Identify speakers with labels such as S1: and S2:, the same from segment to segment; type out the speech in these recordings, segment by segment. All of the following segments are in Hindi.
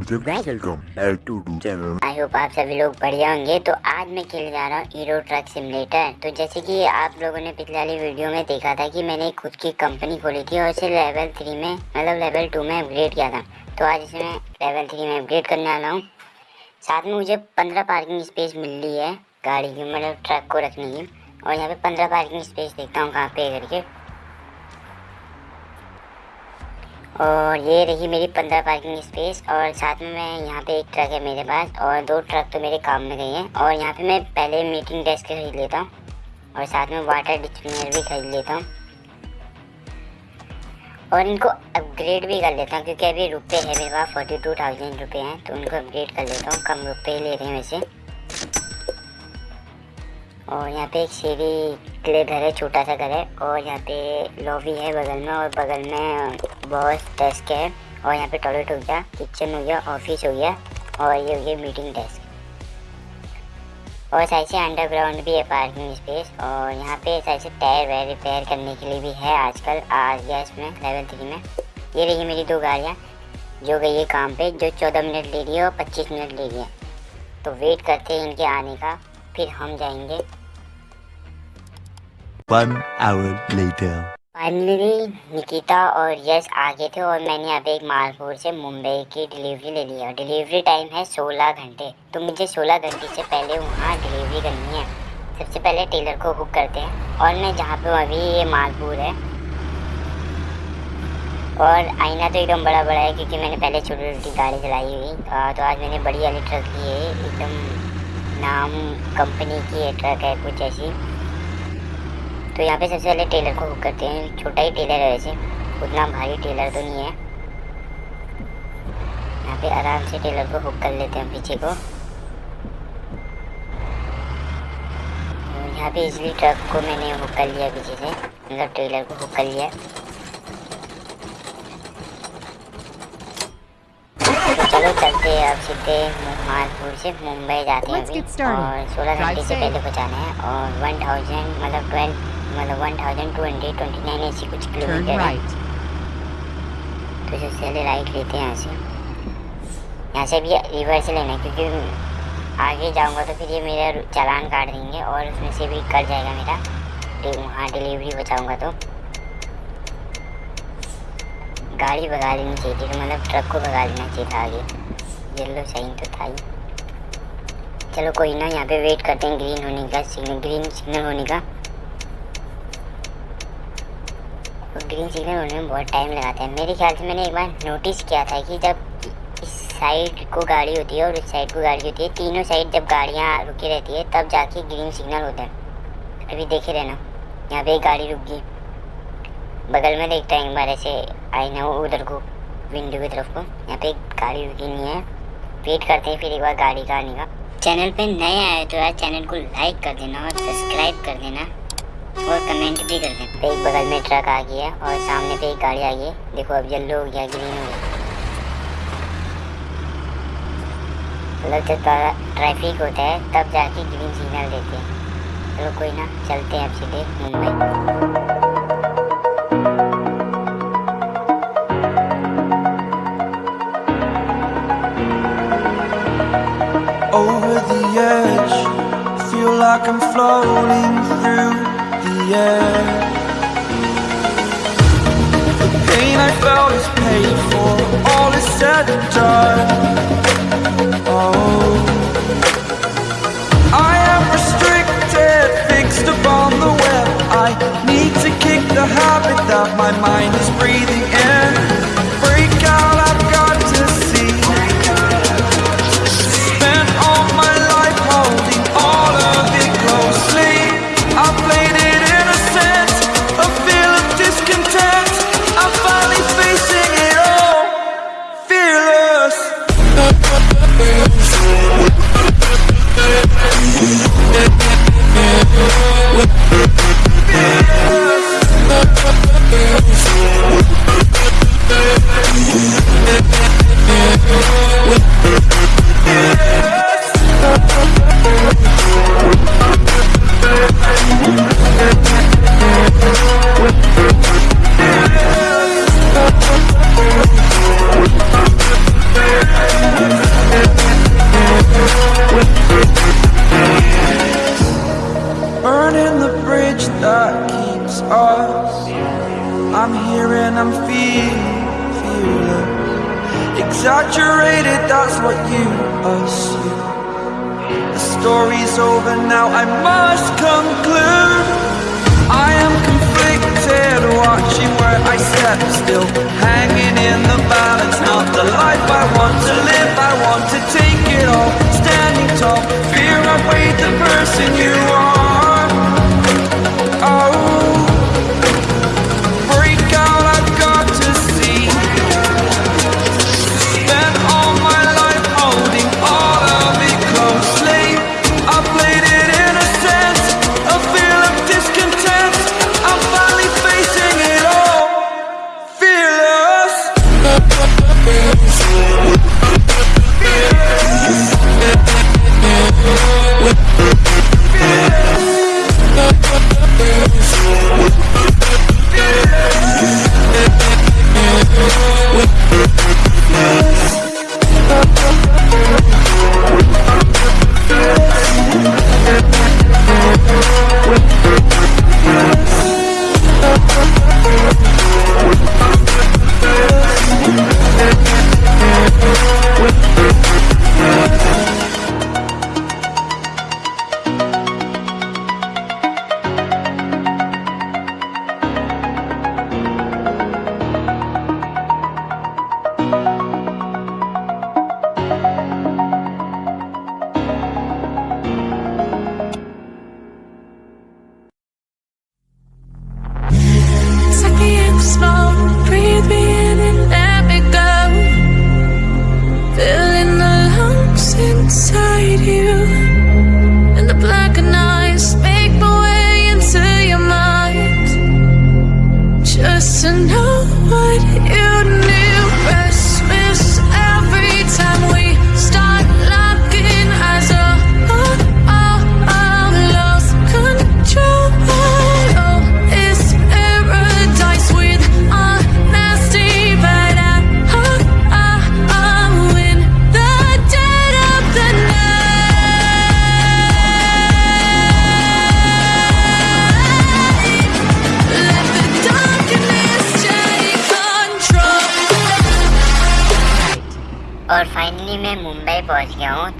S1: वेलकम चैनल
S2: आई होप आप सभी लोग बढ़िया होंगे। तो आज मैं खेलने जा रहा हूँ हीरो ट्रक सिमुलेटर तो जैसे कि आप लोगों ने पिछले वाली वीडियो में देखा था कि मैंने खुद की कंपनी खोली थी और इसे लेवल थ्री में मतलब लेवल टू में अपग्रेड किया था। तो आज इसे मैं लेवल थ्री में अपग्रेड करने वाला हूँ। साथ में मुझे पंद्रह पार्किंग स्पेस मिल रही है गाड़ी की मतलब ट्रक को रखने की। और यहाँ पे पंद्रह पार्किंग स्पेस देखता हूँ कहाँ पे करके। और ये रही मेरी पंद्रह पार्किंग स्पेस और साथ में मैं यहाँ पे एक ट्रक है मेरे पास और दो ट्रक तो मेरे काम में गई हैं और यहाँ पे मैं पहले मीटिंग डेस्क खरीद लेता हूँ और साथ में वाटर डिक्शनर भी खरीद लेता हूँ। और इनको अपग्रेड भी कर लेता हूँ क्योंकि अभी रुपये है मेरे पास फोर्टी टू थाउज़ेंड रुपये हैं तो उनको अपग्रेड कर लेता हूँ, कम रुपये ही ले रहे हैं वैसे। और यहाँ पे एक सीढ़ी के लिए घर है, छोटा सा घर है और यहाँ पे लॉबी है बगल में और बगल में बहुत डेस्क है और यहाँ पे टॉयलेट हो गया किचन हो गया ऑफ़िस हो गया और ये हो गया मीटिंग डेस्क और साइड से अंडरग्राउंड भी है पार्किंग स्पेस और यहाँ पे साइड से टायर वायर रिपेयर करने के लिए भी है आजकल आ गया इसमें लेवल थ्री में। ये रही मेरी दो गाड़ियाँ, जो गई है काम पे, जो चौदह मिनट ले रही है और पच्चीस मिनट ले रही है। तो वेट करते हैं इनके आने का, फिर हम जाएँगे।
S3: One hour later.
S2: Finally Nikita और यश आ गए थे और मैंने अभी एक मालपुर से मुंबई की डिलीवरी ले ली है। डिलीवरी टाइम है 16 घंटे। तो मुझे 16 घंटे से पहले वहाँ डिलीवरी करनी है। सबसे पहले टेलर को बुक करते हैं। और मैं जहाँ पे अभी ये मालपुर है। और आईना तो एकदम बड़ा बड़ा है, क्योंकि मैंने पहले छोटी छोटी गाड़ी चलाई हुई। तो आज मैंने बड़ी वाली ट्रक ली है। एकदम नाम कंपनी की ट्रक है कुछ ऐसी। तो यहाँ पे सबसे पहले टेलर को बुक करते हैं। छोटा ही टेलर है वैसे। उतना भारी टेलर तो नहीं है। यहाँ पे आराम से टेलर को बुक कर लेते हैं पीछे को। यहाँ पे इसलिए ट्रक को मैंने बुक कर लिया पीछे से। मतलब टेलर को बुक कर लिया। तो चलो चलते हैं अब सीधे मालपुर से मुंबई जाते हैं अभी। और सोलह घंटे से पहले पहुँचाना है। और वन थाउज़ेंड मतलब ट्वेल्व मतलब one thousand two hundred twenty nine ऐसी कुछ किलोमीटर है। तो सबसे पहले राइट लेते हैं यहाँ से। यहाँ से भी रिवर्स लेना है क्योंकि आगे जाऊँगा तो फिर ये मेरा चालान काट देंगे और उसमें से भी कट जाएगा मेरा। वहाँ डिलीवरी बचाऊँगा तो। गाड़ी भगा लेनी चाहिए थी तो मतलब ट्रक को भगा लेना चाहिए था आगे। येलो साइन तो था ही। चलो कोई ना यहाँ पे वेट करते हैं ग्रीन होने का सिग्नल ग्रीन सिग्नल होने का तो ग्रीन सिग्नल होने में बहुत टाइम लगाते हैं। मेरे ख्याल से मैंने एक बार नोटिस किया था कि जब इस साइड को गाड़ी होती है और इस साइड को गाड़ी होती है, तीनों साइड जब गाड़ियाँ रुकी रहती है, तब जाके ग्रीन सिग्नल होता है। अभी देखे रहना, यहाँ पे एक गाड़ी रुक गई। बगल में देखता है एक बार ऐसे आई ना उधर को विंडो की तरफ़ को। यहाँ पे एक गाड़ी रुकी नहीं है। वेट करते हैं फिर एक बार गाड़ी का आने का। चैनल पे नए आए तो यार चैनल को लाइक कर देना और सब्सक्राइब कर देना। और कमेंट भी कर दें। एक बगल में ट्रक आ गया और सामने पे एक गाड़ी आ गई देखो अब येलो हो गया ग्रीन हो गया। मतलब जब ट्रैफ़िक होता है तब जाके ग्रीन सिग्नल देते हैं। चलो कोई ना चलते हैं अब सीधे Mumbai.
S4: Over the edge, feel like I'm floating through yeah. The pain I felt is paid for. All is said and done. Oh. I am restricted, fixed upon I'm here and I'm feeling, feeling Exaggerated, that's what you assume. The story's over now, I must conclude. I am conflicted, watching where I step still. Hanging in the balance, not the life I want to live. I want to take it all, standing tall. Fear I weighed the person you are.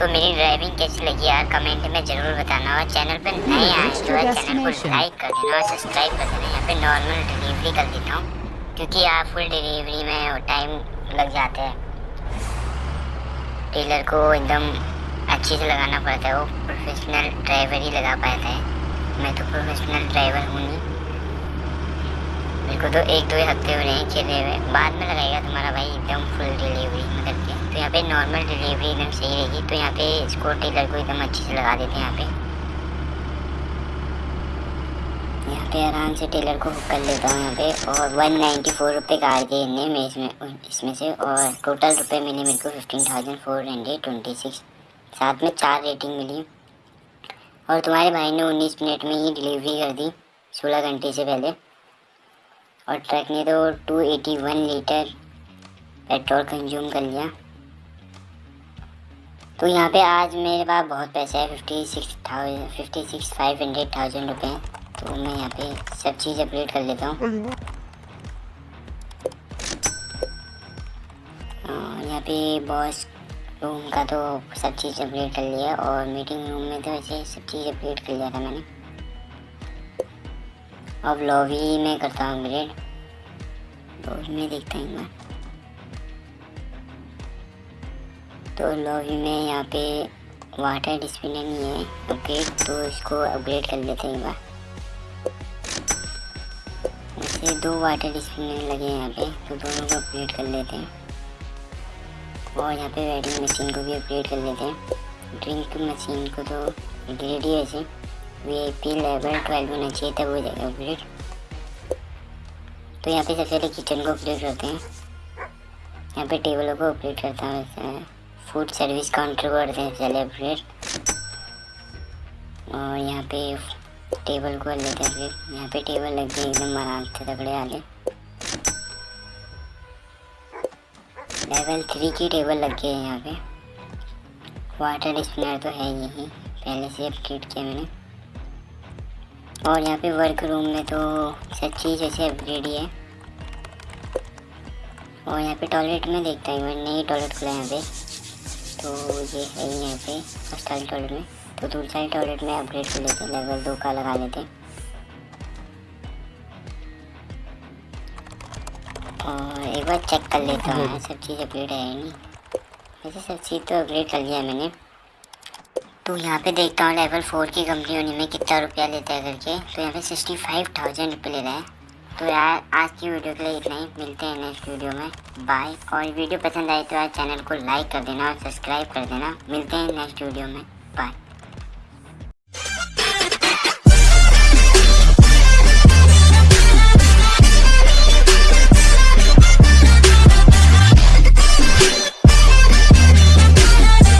S2: तो मेरी ड्राइविंग कैसी लगी यार? कमेंट में ज़रूर बताना और चैनल पर नए आए तो चैनल को लाइक कर देना और सब्सक्राइब कर देना। यहाँ पे नॉर्मल डिलीवरी कर देता हूँ क्योंकि यार फुल डिलीवरी में टाइम लग जाता है। टेलर को एकदम अच्छे से लगाना पड़ता है वो प्रोफेशनल ड्राइवर ही लगा पाता है। मैं तो प्रोफेशनल ड्राइवर हूँ नहीं। मेरे को तो एक दो हफ़्ते हो रहे हैं खेले हुए। बाद में लगाएगा तुम्हारा भाई, एकदम फुल डिलीवरी में करके तो यहाँ पे नॉर्मल डिलीवरी एकदम सही रहेगी। तो यहाँ पे इसको टेलर को एकदम अच्छे से लगा देते हैं यहाँ पे। यहाँ पे आराम से टेलर को हुक कर लेता हूँ यहाँ पे। और वन नाइन्टी फोर रुपये काट दिए इनने मैं इसमें इसमें से। और टोटल रुपये मिले मेरे को fifteen thousand four hundred twenty six साथ में चार रेटिंग मिली। और तुम्हारे भाई ने उन्नीस मिनट में ही डिलीवरी कर दी, सोलह घंटे से पहले। और ट्रक ने तो 281 लीटर पेट्रोल कंज्यूम कर लिया। तो यहाँ पे आज मेरे पास बहुत पैसा है fifty six thousand fifty six five hundred thousand रुपये तो मैं यहाँ पे सब चीज़ अपडेट कर लेता हूँ। और यहाँ पे बॉस रूम का तो सब चीज़ अपडेट कर लिया और मीटिंग रूम में तो ऐसे सब चीज़ अपडेट कर लिया था मैंने। अब लॉबी में करता हूँ अपग्रेड तो उसमें देखते हैं बार तो लॉबी में यहाँ पे वाटर डिस्प्ले नहीं है अपग्रेड तो इसको अपग्रेड कर लेते हैं बार। वैसे दो वाटर डिस्पिनर लगे हैं यहाँ पे तो दोनों को अपग्रेड कर लेते हैं। और यहाँ पे वेडिंग मशीन को भी अपग्रेड कर लेते हैं। ड्रिंक मशीन को तो अपग्रेड ही ऐसे। V I P level twelve होना चाहिए, तब हो जाएगा अपग्रेड तो यहाँ पे सबसे पहले किचन को अपग्रेड करते हैं। यहाँ पे टेबलों को अपग्रेड करता हूँ फ़ूड सर्विस काउंटर को करते हैं पहले अपग्रेड और यहाँ पे टेबल को लेते हैं फिर यहाँ पे टेबल लग गई एकदम आराम से तगड़े वाले लेवल थ्री की टेबल लग गई है यहाँ पे। वाटर स्पिनर तो है यही पहले से अपग्रेड किया मैंने। और यहाँ पे वर्क रूम में तो सब चीज़ ऐसे अपग्रेड ही है। और यहाँ पे टॉयलेट में देखता हूँ मैंने नई टॉयलेट खुला है यहाँ पे। तो ये है ही यहाँ पे फ़र्स्ट वाली टॉयलेट में। तो दूसरी वाली टॉयलेट में अपग्रेड कर लेते हैं लेवल दो का लगा लेते हैं। और एक बार चेक कर लेता हूँ सब चीज़ अपग्रेड है नहीं। वैसे सब चीज़ तो अपग्रेड कर लिया मैंने। तो यहाँ पे देखता हूँ लेवल फोर की कंपनी होने में कितना रुपया लेता है करके। तो यहाँ पे सिक्सटी फाइव थाउज़ेंड रुपये ले रहा है। तो यार, आज की वीडियो के लिए इतना ही। मिलते हैं नेक्स्ट वीडियो में। बाय और वीडियो पसंद आए तो यार चैनल को लाइक कर देना और सब्सक्राइब कर देना। मिलते हैं नेक्स्ट वीडियो में। बाय